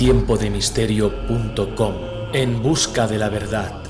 tiempodemisterio.com En busca de la verdad.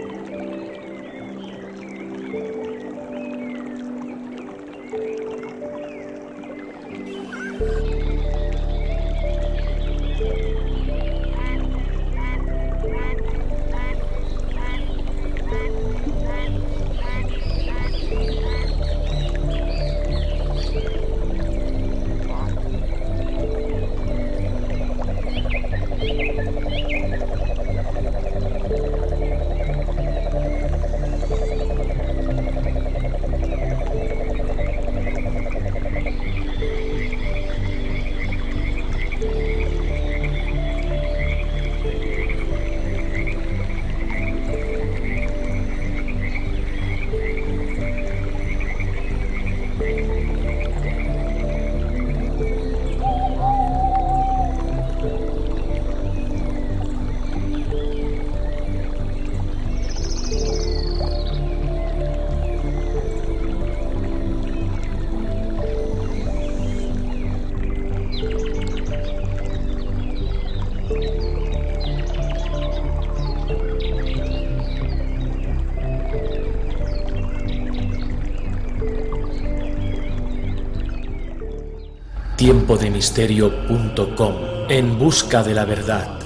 tiempodemisterio.com En busca de la verdad.